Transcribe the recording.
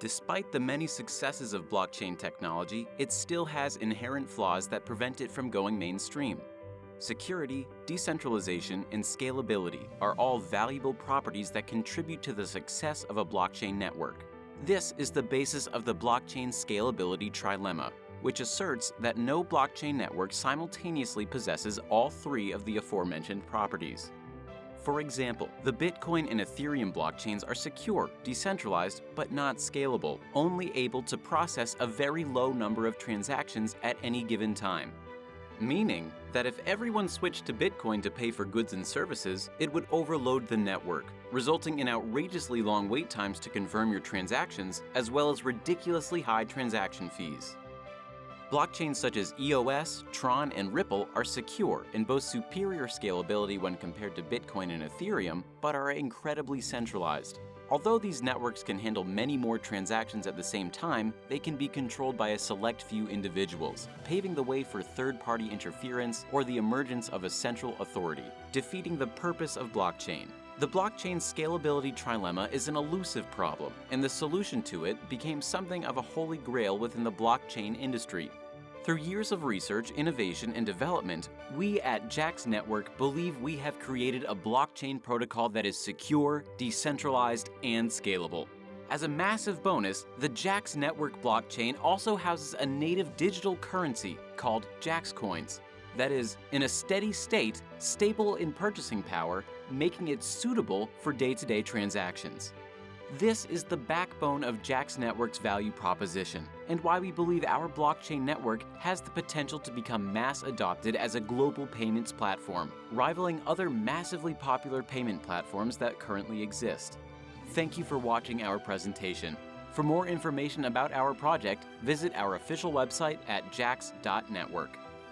Despite the many successes of blockchain technology, it still has inherent flaws that prevent it from going mainstream. Security, decentralization, and scalability are all valuable properties that contribute to the success of a blockchain network. This is the basis of the blockchain scalability trilemma, which asserts that no blockchain network simultaneously possesses all three of the aforementioned properties. For example, the Bitcoin and Ethereum blockchains are secure, decentralized, but not scalable, only able to process a very low number of transactions at any given time. Meaning that if everyone switched to Bitcoin to pay for goods and services, it would overload the network, resulting in outrageously long wait times to confirm your transactions, as well as ridiculously high transaction fees. Blockchains such as EOS, Tron, and Ripple are secure and boast superior scalability when compared to Bitcoin and Ethereum, but are incredibly centralized. Although these networks can handle many more transactions at the same time, they can be controlled by a select few individuals, paving the way for third-party interference or the emergence of a central authority, defeating the purpose of blockchain. The blockchain scalability trilemma is an elusive problem, and the solution to it became something of a holy grail within the blockchain industry. Through years of research, innovation, and development, we at JAX Network believe we have created a blockchain protocol that is secure, decentralized, and scalable. As a massive bonus, the JAX Network blockchain also houses a native digital currency called JAX Coins. That is, in a steady state, stable in purchasing power, making it suitable for day-to-day -day transactions. This is the backbone of JAX Network's value proposition, and why we believe our blockchain network has the potential to become mass adopted as a global payments platform, rivaling other massively popular payment platforms that currently exist. Thank you for watching our presentation. For more information about our project, visit our official website at jax.network.